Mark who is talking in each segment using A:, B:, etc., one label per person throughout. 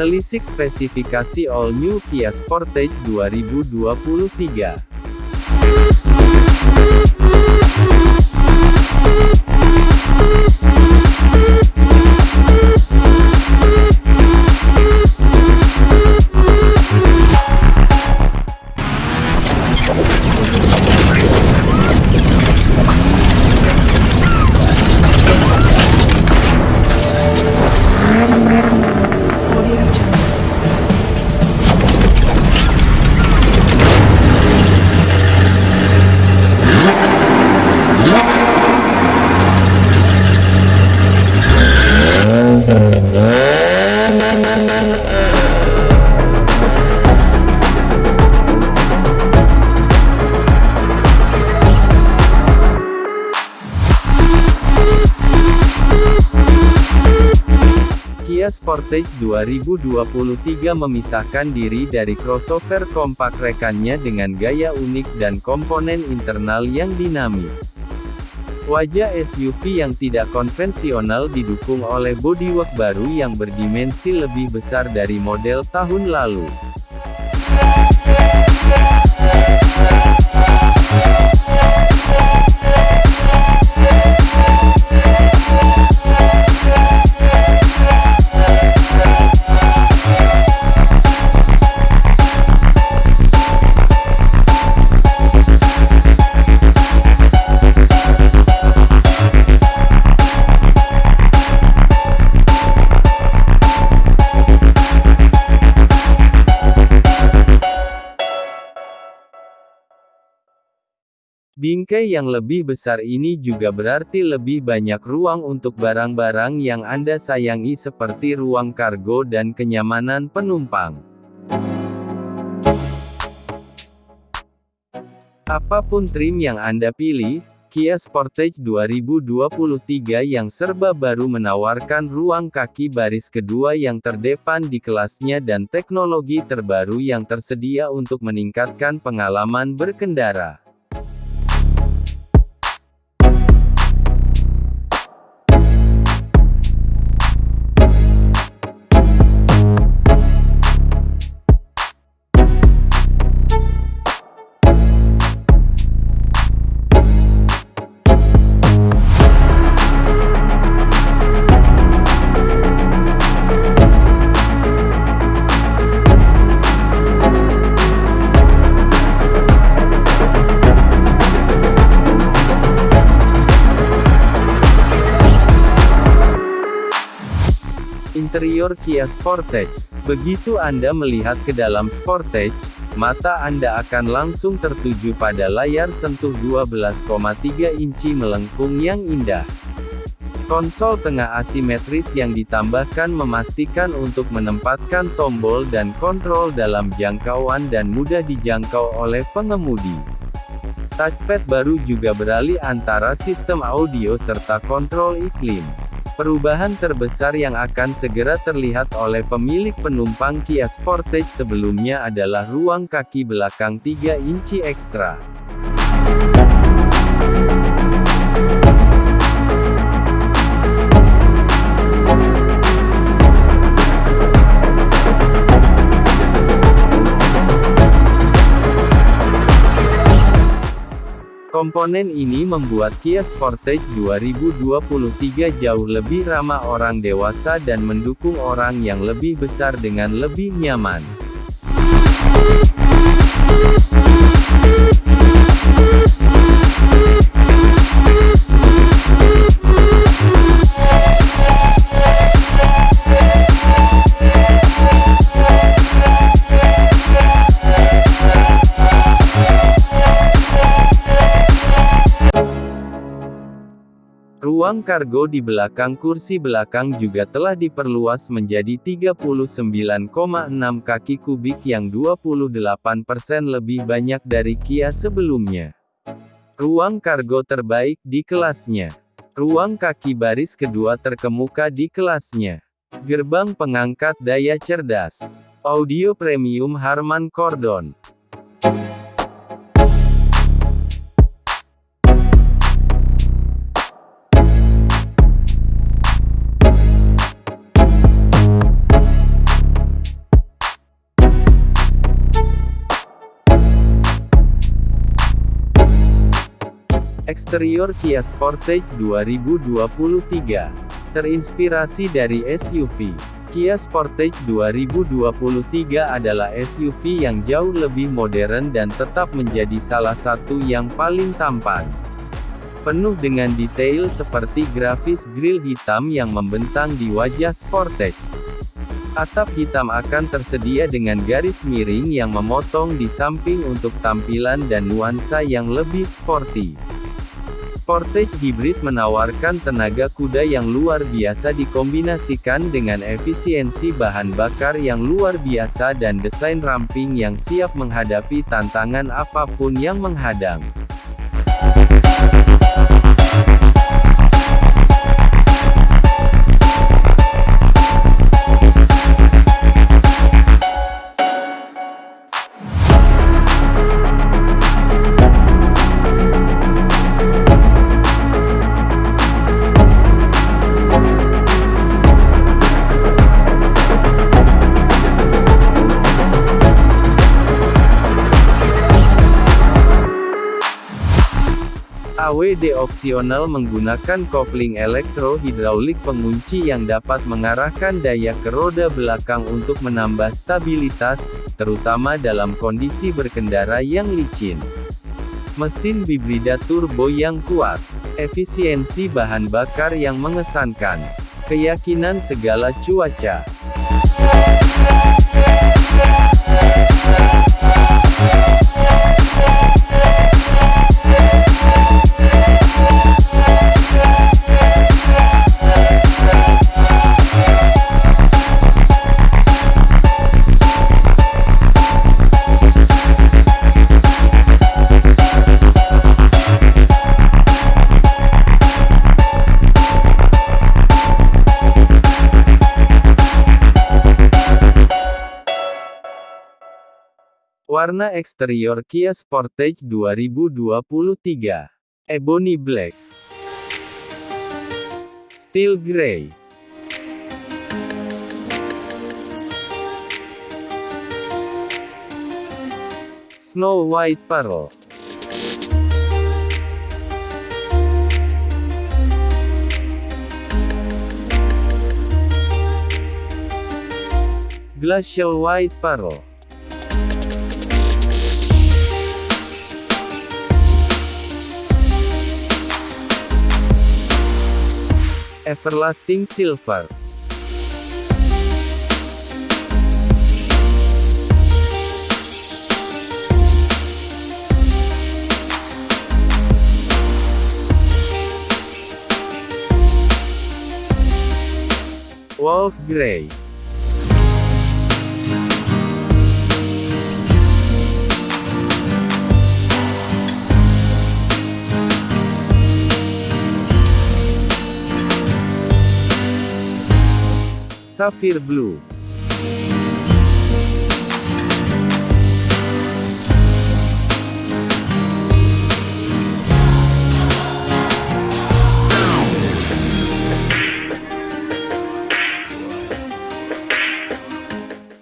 A: Menelisik spesifikasi All New Kia Sportage 2023. Sportage 2023 memisahkan diri dari crossover kompak rekannya dengan gaya unik dan komponen internal yang dinamis. Wajah SUV yang tidak konvensional didukung oleh bodywork baru yang berdimensi lebih besar dari model tahun lalu. Bingkai yang lebih besar ini juga berarti lebih banyak ruang untuk barang-barang yang Anda sayangi seperti ruang kargo dan kenyamanan penumpang. Apa pun trim yang Anda pilih, Kia Sportage 2023 yang serba baru menawarkan ruang kaki baris kedua yang terdepan di kelasnya dan teknologi terbaru yang tersedia untuk meningkatkan pengalaman berkendara. Interior Kia Sportage. Begitu Anda melihat ke dalam Sportage, mata Anda akan langsung tertuju pada layar sentuh 12,3 inci melengkung yang indah. Konsol tengah asimetris yang ditambahkan memastikan untuk menempatkan tombol dan kontrol dalam jangkauan dan mudah dijangkau oleh pengemudi. Touchpad baru juga beralih antara sistem audio serta kontrol iklim. Perubahan terbesar yang akan segera terlihat oleh pemilik penumpang Kia Sportage sebelumnya adalah ruang kaki belakang 3 inci ekstra. Komponen ini membuat Kia Sportage 2023 jauh lebih ramah orang dewasa dan mendukung orang yang lebih besar dengan lebih nyaman. Ruang kargo di belakang kursi belakang juga telah diperluas menjadi 39,6 kaki kubik yang 28% lebih banyak dari Kia sebelumnya. Ruang kargo terbaik di kelasnya. Ruang kaki baris kedua terkemuka di kelasnya. Gerbang pengangkat daya cerdas. Audio premium Harman Kordon. Eksterior Kia Sportage 2023 terinspirasi dari SUV. Kia Sportage 2023 adalah SUV yang jauh lebih modern dan tetap menjadi salah satu yang paling tampan. Penuh dengan detail seperti grafis grill hitam yang membentang di wajah Sportage. Atap hitam akan tersedia dengan garis miring yang memotong di samping untuk tampilan dan nuansa yang lebih sporty. Sportage Hybrid menawarkan tenaga kuda yang luar biasa dikombinasikan dengan efisiensi bahan bakar yang luar biasa dan desain ramping yang siap menghadapi tantangan apa pun yang menghadang. AWD opsional menggunakan kopling elektro-hidraulik pengunci yang dapat mengarahkan daya ke roda belakang untuk menambah stabilitas, terutama dalam kondisi berkendara yang licin. Mesin bibrida turbo yang kuat, efisiensi bahan bakar yang mengesankan, keyakinan segala cuaca. Warna eksterior Kia Sportage 2023. Ebony Black. Steel Grey. Snow White Pearl. Glacial White Pearl. Everlasting Silver. Wolf Grey Sapphire Blue.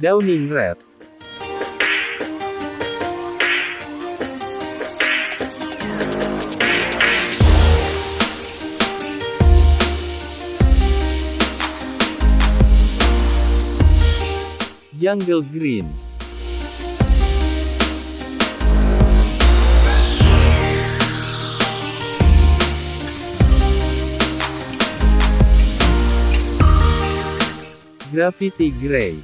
A: Downing Red Jungle Green. Graffiti Grey.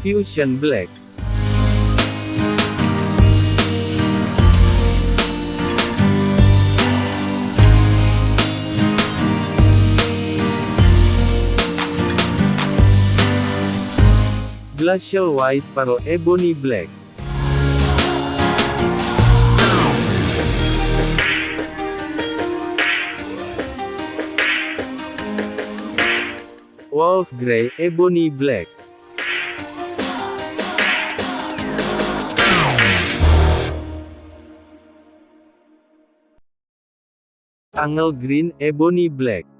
A: Fusion Black Glacial White Pearl Ebony Black. Wolf Grey Ebony Black. Angel Green Ebony Black.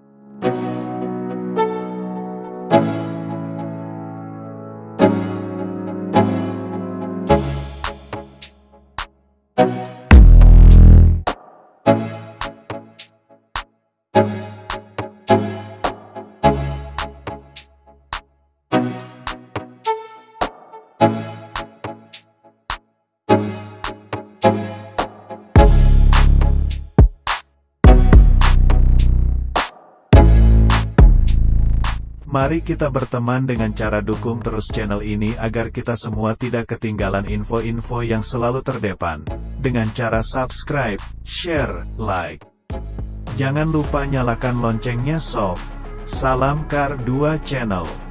B: Mari kita berteman dengan cara dukung terus channel ini agar kita semua tidak ketinggalan info-info yang selalu terdepan. Dengan cara subscribe, share, like. Jangan lupa nyalakan loncengnya sob. Salam Kar 2 Channel.